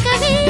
caminho